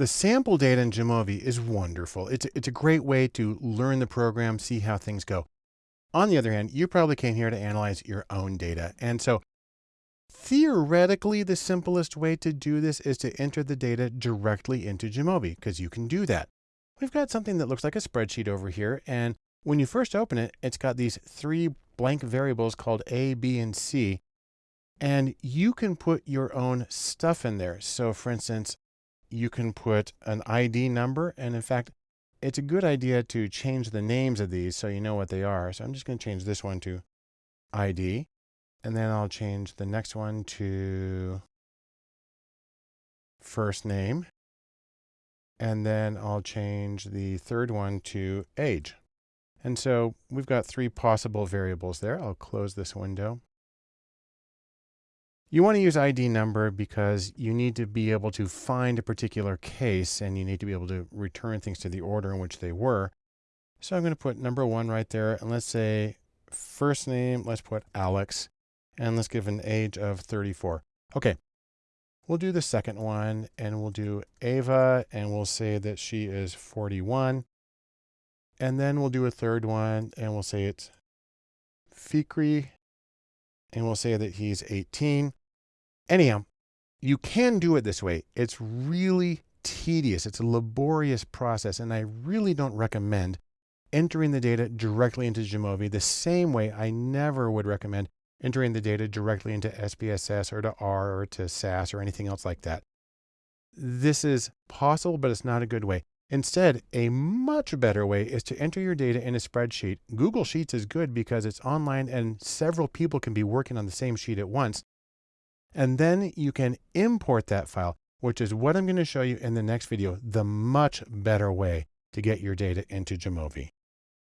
The sample data in Jamovi is wonderful. It's, it's a great way to learn the program, see how things go. On the other hand, you probably came here to analyze your own data. And so theoretically, the simplest way to do this is to enter the data directly into Jamovi because you can do that. We've got something that looks like a spreadsheet over here. And when you first open it, it's got these three blank variables called A, B, and C. And you can put your own stuff in there. So for instance, you can put an ID number. And in fact, it's a good idea to change the names of these so you know what they are. So I'm just going to change this one to ID. And then I'll change the next one to first name. And then I'll change the third one to age. And so we've got three possible variables there. I'll close this window. You want to use ID number because you need to be able to find a particular case and you need to be able to return things to the order in which they were. So I'm going to put number one right there. And let's say first name, let's put Alex. And let's give an age of 34. Okay. We'll do the second one and we'll do Ava and we'll say that she is 41. And then we'll do a third one and we'll say it's Fikri and we'll say that he's 18. Anyhow, you can do it this way. It's really tedious. It's a laborious process, and I really don't recommend entering the data directly into Jamovi the same way I never would recommend entering the data directly into SPSS or to R or to SAS or anything else like that. This is possible, but it's not a good way. Instead, a much better way is to enter your data in a spreadsheet. Google Sheets is good because it's online and several people can be working on the same sheet at once. And then you can import that file, which is what I'm going to show you in the next video, the much better way to get your data into Jamovi.